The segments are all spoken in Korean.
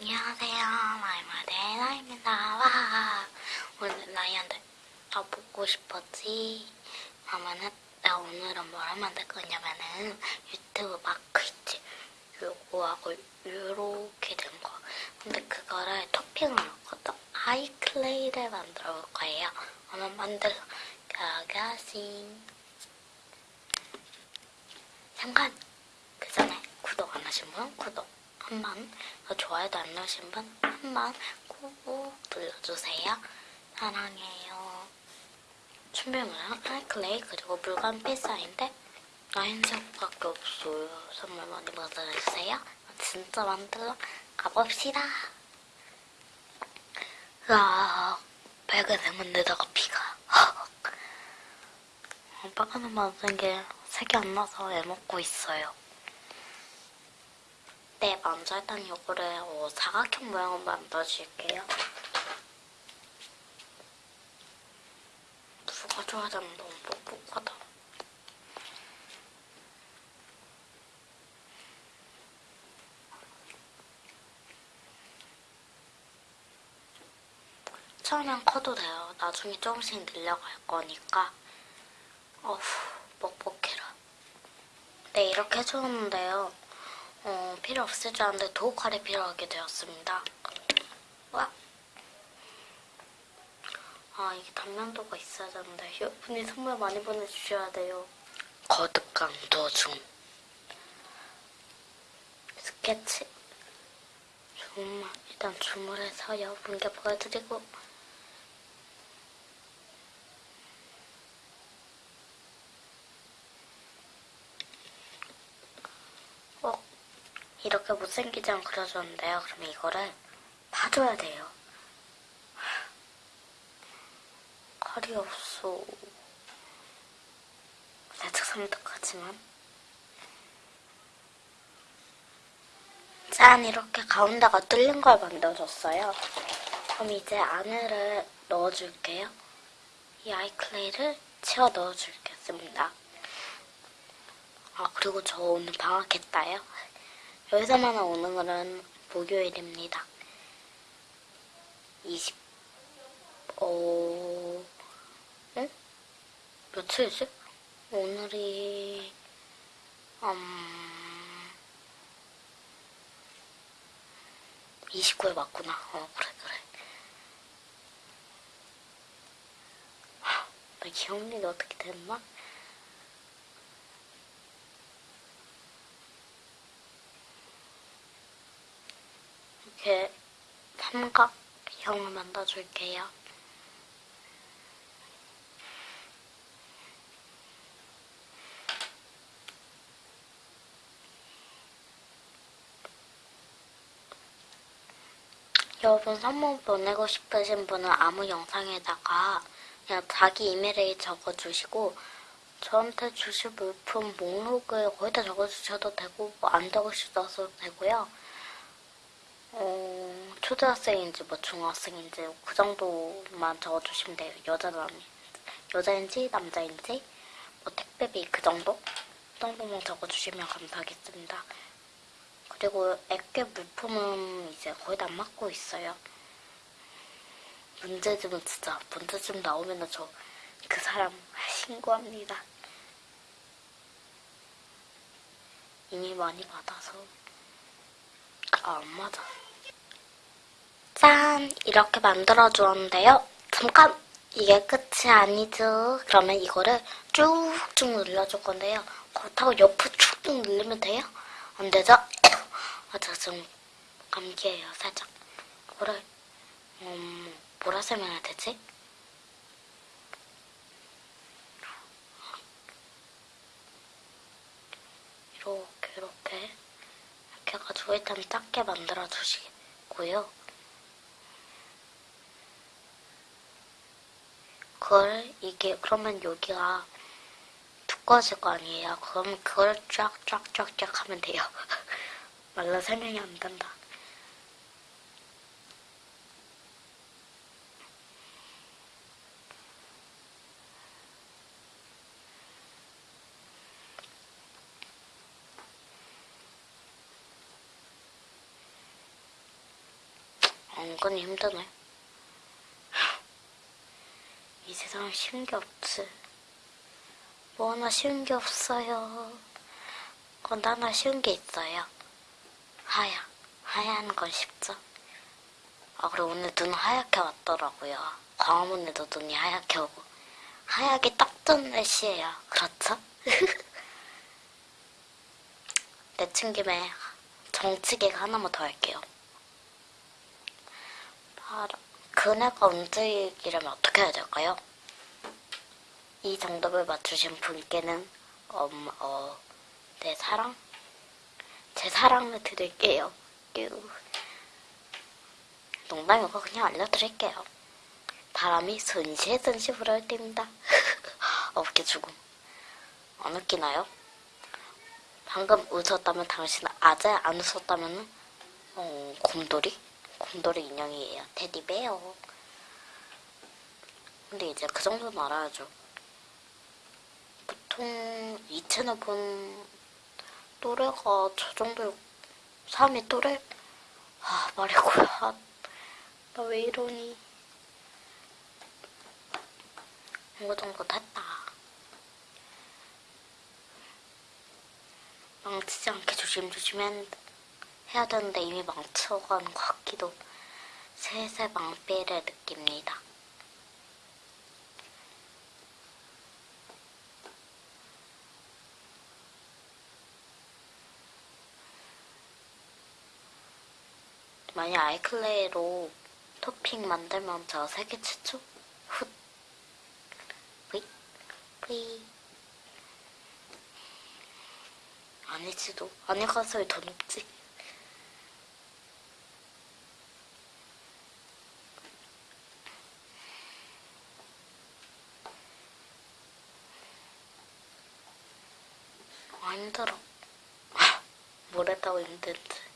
안녕하세요. 마이마데 나입니다. 와. 오늘 나이한테 더 보고 싶었지? 하면은 나 오늘은 뭘 하면 될 거냐면은 유튜브 마크 있지? 요거하고 요렇게 된 거. 근데 그거를 토핑을 넣거든. 아이클레이를 만들어 볼 거예요. 오늘 만들어 가가싱. 잠깐! 그 전에 구독 안 하신 분 구독 한 번, 더 좋아요도 안 누르신 분 한번 꾹꾹 눌러주세요. 사랑해요. 준비물은 아이클레이 그리고 물감 필사인데 나흰색밖에 없어요. 선물 많이 받아주세요. 진짜 만들러 가봅시다. 으악, 빨간색만 내다가 피가. 어, 빨간색 만든 게 색이 안 나서 애먹고 있어요. 네, 먼저 일단 이거를 어, 사각형 모양으로 만들어줄게요. 누가 좋아하자면 너무 뻑뻑하다. 처음엔 커도 돼요. 나중에 조금씩 늘려갈 거니까. 어후, 뻑뻑해라. 네, 이렇게 해줬는데요. 어, 필요 없을 줄 알았는데 도우칼이 필요하게 되었습니다. 와. 아, 이게 단면도가 있어야 되는데 여러분이 선물 많이 보내주셔야 돼요. 거듭 강도 중. 스케치. 정말 일단 주문해서 여러분께 보여드리고 어, 이렇게 못생기지 않게 그려줬는데요. 그러면 이거를 봐줘야 돼요. 칼이 없어. 살짝 섬뜩하지만. 짠! 이렇게 가운데가 뚫린 걸 만들어줬어요. 그럼 이제 안에를 넣어줄게요. 이 아이클레이를 채워 넣어주겠습니다. 아, 그리고 저 오늘 방학했다요. 여기서만 오는 거는 목요일입니다. 20, 어, 응? 며칠이지? 오늘이, 음, 29일 맞구나. 어, 그래, 그래. 하, 나 기억력이 어떻게 됐나? 이렇게 삼각형을 만들어줄게요. 여러분 선물 보내고 싶으신 분은 아무 영상에다가 그냥 자기 이메일을 적어주시고 저한테 주실 물품 목록을 거기다 적어주셔도 되고 뭐 안 적으셔도 되고요. 어, 초등학생인지 뭐 중학생인지 그 정도만 적어주시면 돼요. 여자 남 여자인지 남자인지 뭐 택배비 그 정도 그 정도만 적어주시면 감사하겠습니다. 그리고 액괴 물품은 이제 거의 다 맡고 있어요. 문제점은 진짜 문제점 나오면 저 그 사람 신고합니다. 이미 많이 받아서 아, 안 맞아. 짠! 이렇게 만들어주었는데요. 잠깐! 이게 끝이 아니죠. 그러면 이거를 쭉쭉 눌러줄 건데요. 그렇다고 옆으로 쭉쭉 누르면 돼요? 안 되죠? 아, 저 지금 감기예요, 살짝. 이거를, 음, 뭐라 설명해야 되지? 이렇게, 이렇게. 이렇게 해가지고 일단 작게 만들어 주시고요. 그걸 이게 그러면 여기가 두꺼워질 거 아니에요. 그럼 그걸 쫙쫙쫙쫙 하면 돼요. 말로 설명이 안 된다. 은근히 힘드네. 이 세상에 쉬운 게 없지. 뭐 하나 쉬운 게 없어요. 그건 하나 쉬운 게 있어요. 하야. 하얀 건 쉽죠. 아, 그리고 오늘 눈 하얗게 왔더라고요. 광화문에도 눈이 하얗게 오고. 하얗게 딱 좋은 날씨예요. 그렇죠? 내친 김에 정치계가 하나만 더 할게요. 그네가 움직이려면 어떻게 해야 될까요? 이 정답을 맞추신 분께는 음, 어, 내 사랑? 제 사랑을 드릴게요. 뀨. 농담이고 그냥 알려드릴게요. 바람이 순시 불어올 때입니다. 어깨 죽음. 안 웃기나요? 방금 웃었다면 당신은 아재 안 웃었다면 어, 곰돌이? 곰돌이 인형이에요. 테디베어. 근데 이제 그 정도는 알아야죠. 보통 이 채널 본 또래가 저 정도 3위 또래? 아 말이고야. 나 왜 이러니? 이거 정도 됐다. 망치지 않게 조심조심 해야 되는데 이미 망쳐간 것 같기도 슬슬 망피를 느낍니다. 만약 아이클레이로 토핑 만들면 저 세계 최초? 훗. 뿌이. 뿌이. 아니지도. 아니 가서야 더 높지. 아, 힘들어. 뭘 했다고 힘들지.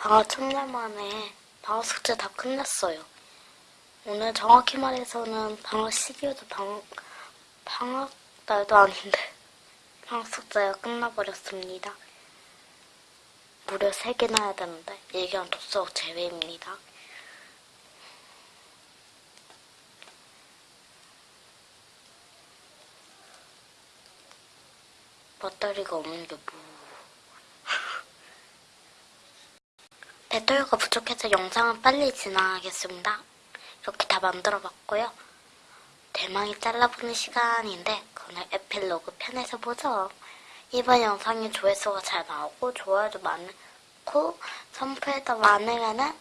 방학 첫날 만에 방학 숙제 다 끝냈어요. 오늘 정확히 말해서는 방학 시기에도 방, 방학 날도 아닌데 방학 숙제가 끝나버렸습니다. 무려 3개나 해야 되는데 일기랑 독서록 제외입니다. 배터리가 없는 게 뭐... 배터리가 부족해서 영상은 빨리 진행하겠습니다. 이렇게 다 만들어봤고요. 대망이 잘라보는 시간인데 오늘 에필로그 편에서 보죠. 이번 영상이 조회수가 잘 나오고 좋아요도 많고 선플도 많으면은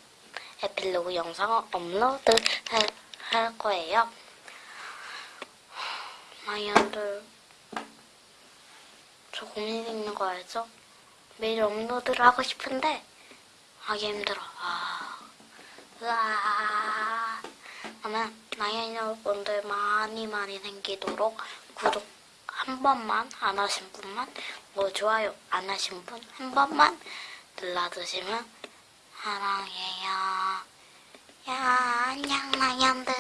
에필로그 영상을 업로드 할, 할 거예요. 마이언들 저 고민 있는 거 알죠? 매일 업로드를 하고 싶은데 하기 힘들어. 아. 으아. 그러면 나연이는 분들 많이 많이 생기도록 구독 한 번만 안 하신 분만 뭐 좋아요 안 하신 분 한 번만 눌러주시면 사랑해요. 야 안녕 나연들.